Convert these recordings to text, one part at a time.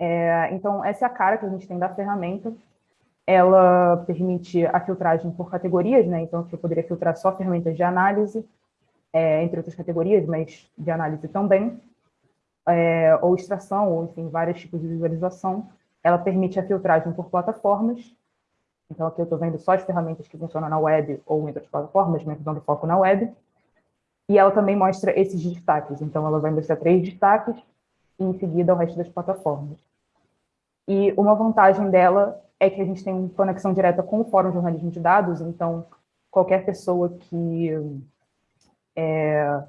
É, então, essa é a cara que a gente tem da ferramenta. Ela permite a filtragem por categorias, né? Então, eu poderia filtrar só ferramentas de análise, é, entre outras categorias, mas de análise também, é, ou extração, ou, enfim, vários tipos de visualização. Ela permite a filtragem por plataformas. Então, aqui eu estou vendo só as ferramentas que funcionam na web ou em outras plataformas, mas dando foco na web. E ela também mostra esses destaques. Então, ela vai mostrar três destaques e, em seguida, o resto das plataformas. E uma vantagem dela é que a gente tem conexão direta com o Fórum de Jornalismo de Dados, então qualquer pessoa que é,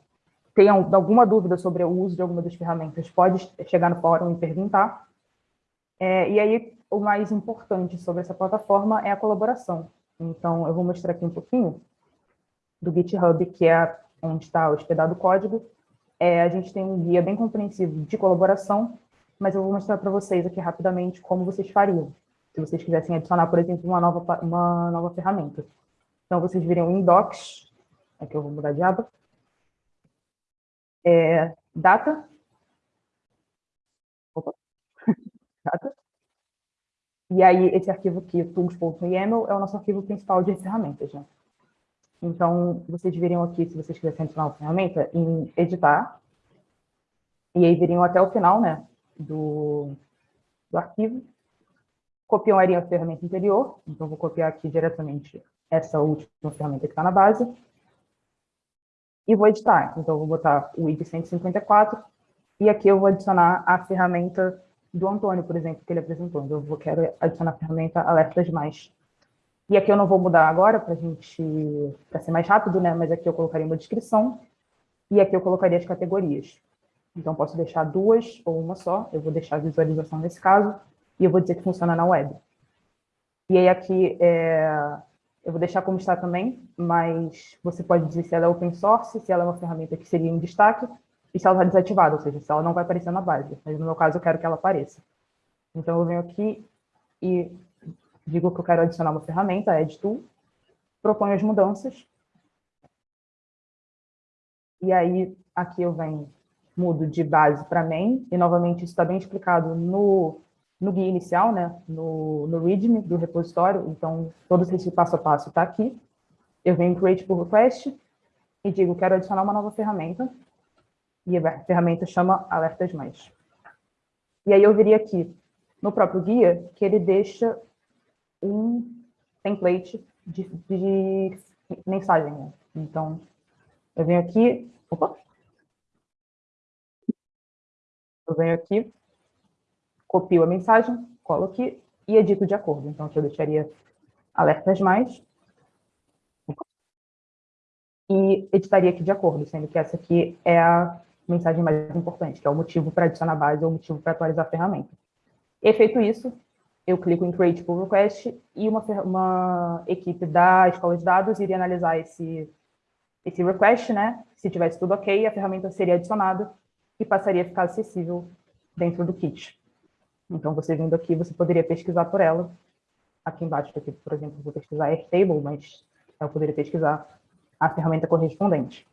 tenha alguma dúvida sobre o uso de alguma das ferramentas pode chegar no fórum e perguntar. É, e aí, o mais importante sobre essa plataforma é a colaboração. Então, eu vou mostrar aqui um pouquinho do GitHub, que é onde está hospedado o código, é, a gente tem um guia bem compreensivo de colaboração, mas eu vou mostrar para vocês aqui rapidamente como vocês fariam, se vocês quisessem adicionar, por exemplo, uma nova, uma nova ferramenta. Então, vocês viriam em Docs, aqui eu vou mudar de aba, é, Data, opa, Data, e aí esse arquivo aqui, tools.yaml, é o nosso arquivo principal de ferramentas, né? Então, vocês viriam aqui, se vocês quisessem adicionar uma ferramenta, em editar, e aí viriam até o final né, do, do arquivo, copiariam a ferramenta anterior, então vou copiar aqui diretamente essa última ferramenta que está na base, e vou editar. Então, vou botar o ID 154, e aqui eu vou adicionar a ferramenta do Antônio, por exemplo, que ele apresentou. Então, eu vou, quero adicionar a ferramenta Alertas Mais. E aqui eu não vou mudar agora para gente, para ser mais rápido, né? Mas aqui eu colocaria uma descrição e aqui eu colocaria as categorias. Então, posso deixar duas ou uma só. Eu vou deixar a visualização nesse caso e eu vou dizer que funciona na web. E aí aqui é, eu vou deixar como está também, mas você pode dizer se ela é open source, se ela é uma ferramenta que seria em destaque e se ela está desativada, ou seja, se ela não vai aparecer na base. Mas no meu caso eu quero que ela apareça. Então eu venho aqui e digo que eu quero adicionar uma ferramenta, Add Tool, proponho as mudanças, e aí aqui eu venho, mudo de base para main, e novamente isso está bem explicado no, no guia inicial, né, no, no README do repositório, então todo esse passo a passo está aqui. Eu venho create pull request e digo quero adicionar uma nova ferramenta, e a ferramenta chama alertas mais. E aí eu viria aqui no próprio guia que ele deixa um template de, de mensagem. Né? Então, eu venho aqui, opa, venho aqui, copio a mensagem, colo aqui e edito de acordo. Então, aqui eu deixaria alertas mais e editaria aqui de acordo, sendo que essa aqui é a mensagem mais importante, que é o motivo para adicionar base ou o motivo para atualizar a ferramenta. E feito isso, eu clico em Create Pull Request e uma, uma equipe da escola de dados iria analisar esse, esse request, né? Se tivesse tudo ok, a ferramenta seria adicionada e passaria a ficar acessível dentro do kit. Então, você vindo aqui, você poderia pesquisar por ela. Aqui embaixo, aqui, por exemplo, vou pesquisar Airtable, mas eu poderia pesquisar a ferramenta correspondente.